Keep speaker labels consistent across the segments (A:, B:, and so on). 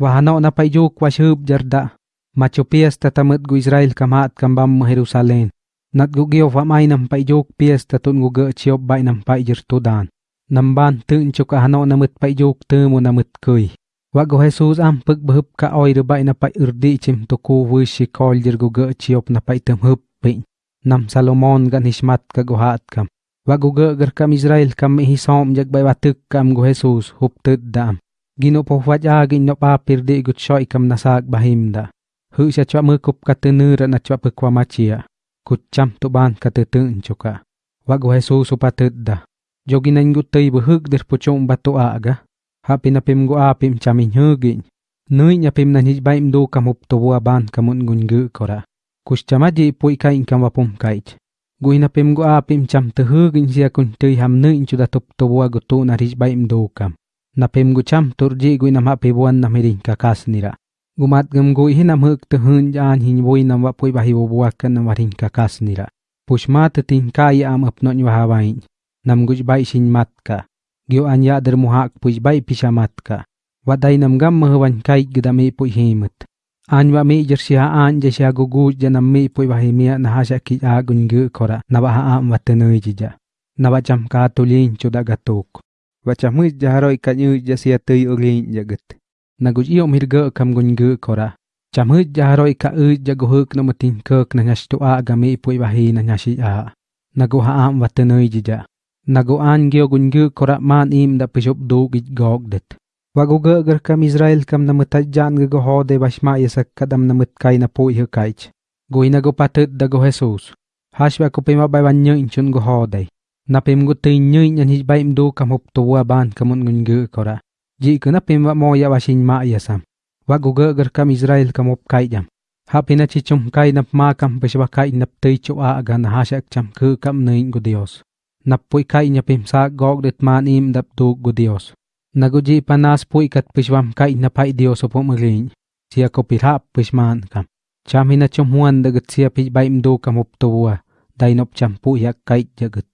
A: Wahano na payjuk washub jarda. Macho fiesta tamut gu Israel kamat kambam mo Jerusalem. Nat gu giyo famay nam payjuk pias tun gu ge chiop bay nam payjir tudan. Namban tun chuk ahano namut payjuk tumu namut kuy. Wago Jesus am pag bahub ka oy rubay na pay urdi chim tuku wishi kol jir gu ge chiop na pay tum pin. Nam Salomon gan hishmat ka guhat kam. Wago ge gar kam Israel kam ihisom jag bay batuk kam gu Jesus hup tud dam. Gino po waj agin no pa pirdi gut shoy kam nasag bahimda. Hu siya chwa mukup katunura na chwa pekwa machia. Kutcham tuban katetun chuka. Wago Jesus upatudda. Joginan gutay buhug der puchong bato aga. Hapi na pimgu apim chamin hugin. Nui nya pim na hijbay mdo kamup tuwa ban kamun gungu kora. Kushchamaji po kain kam wapum kait. Gui na pimgu apim cham tuhugin siya kun tuy ham nui inchuda tup tuwa gutu na hijbay mdo kam. नफेम गुछम तुरजी गुई नम पेबुअन नमेरी काकास निरा गुमात गम गुही नमक तहन जान हिं बोई नम पुई बाही वो बुआ कन नमरिन काकास निरा पुष्मात तिं का या आम अपनो वहावाई नम गुज बाई सिं मात का ग्यो अन या दर मुहाक पुज बाई पिशा मात का वदाई नम गम महवन काई गदमे पुई हेमत आनवा मे जर्सिया आन जशिया गुगु जनम मे पुई बाही मे नहाशा कि आ गुंगु खोरा नबा आ मतनोई जिजा नबा चमका तुलिन चुदा गतोक Wacham hui jaharoy kanyu jasiya tuy ulin jagat. Na guj iyo mirga kam gun gu kora. Cham hui jaharoy ka u jaguhuk na mutin kek na nyashtu a gami puy bahi na nyashi a. Na guha am watanay jija. Na guan gyo gun gu kora man im da pishop do git gogdet. Waguga gar kam Israel kam na mutajan ga goho de bashma yasak kadam na mutkay na po iho kaich. Gui na go patut da go Jesus. Hashwa ko pima bay ban nyo inchun gỡ ho day napim pim tin nyi nyan hi baim mdo kam hup tuwa ban kamun ngun gu kora. Ji ku napim wa mo ya washin ma ya sam wa gu Waguga gar kam Israel kam hop kai jam. Hapi chi chum kai nap ma kam bashwa kai nap tei chu a aga na hasyak cham ku kam nuin gu Dios. Nap pui kai nyapim sa gog det man im dap du gu Dios. Naguji panas pui kat pishwam kai na pai Dios opo mulin. sia ko pirhap pishman kam. Cham hina chum huan dagat sia pi baim mdo kam up tuwa. Day nop cham puyak kai jagat.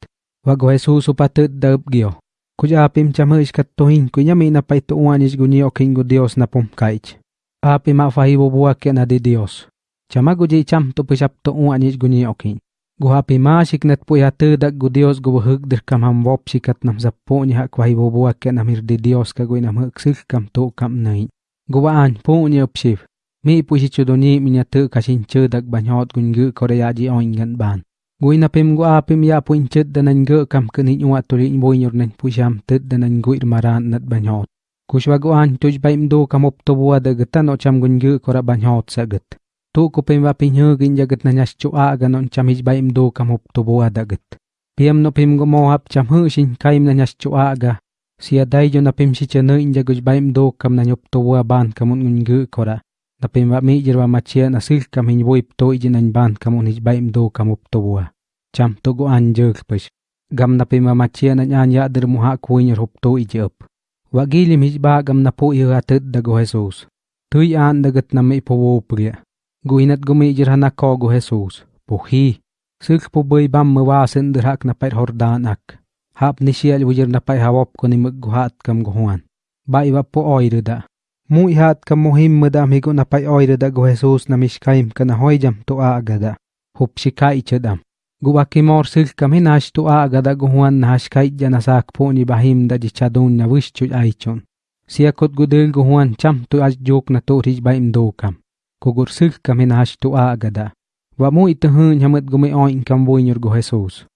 A: Wago Jesus upatut daub gio. Kuja apim chamuish katohin kunyami na paito uanish o kingo Dios na pomkaich. Api bua ke na di Dios. Chamago guji cham to pisap to oking. gunyo kin. Guhapi ma pu po yatu dak gu Dios gu buhug kam ham wop shikat nam zapo ni hak wahibo buwake na mir di Dios ka gui nam sik kam to kam nai. nain. Guwaan po ni upshiv. Mi pusi chudoni minyatu kasin chudak banyot gungu korea ji oingan ban. Gui na pem gua pem ya pu cet dan an gue kam ken nyuwa wa tuli in boin pu pusham tet dan an gui maran nat banyot. Kushwa guan tuj baim do kamop to bua de no cham gun ge kora banyot saget. Tu ko pem wa pin gin ja get na nyas a gan on cham hij baim do kamop to bua da get. Piem no pem go mo hap cham hu shin kaim na nyas aaga. ga. Sia dai jo na pem si chene in jagat baim do kam na nyop to bua ban kamun gun ge kora. napim ba mi jirwa machia na sil kam hin boi to i jinan ban kam un hij baim do kam up to bua Cham to go an jerk jerkpish. Gam napima machia na nyan ya der muha kuin yerhup to iji up. Wagilim hijba gam na po napo ira tet dago Jesus. tui an da gat nam dagat po wo pria. go inat go Guinat gumi jirhana ko go Jesus. Puhi. sil po boi bam mawasin derhak napait hordan ak. Hap nisial wujir napait hawap go hat kam go huan Ba iwa po oi oirida. Da. Mu ihat muhim madam higo na pay oy da go Jesus na mishkaim ka na hoy jam to agada. Hup shikai chadam. Guwaki mor sil kami nash to agada guhuan na hashkai jana sak po ni bahim da di chadun na wish chuj aichon. Siya kot gudil guhuan cham to aj jok na to rij ba imdo kam. kugur sil kami nash to agada. Wa mu ito hun hamad gumi oin kam buinyor go Jesus.